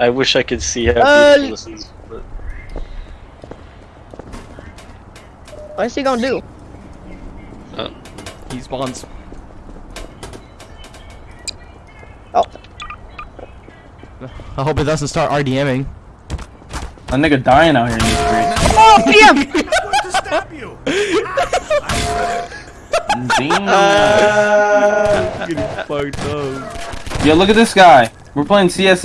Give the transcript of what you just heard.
I wish I could see how Uh, beautiful this. But... What's he gonna do? Uh, he spawns. Oh, I hope it doesn't start RDMing. A nigga dying out here in these streets. oh, PM! to stab you. Damn. Uh. Yo, look at this guy. We're playing CS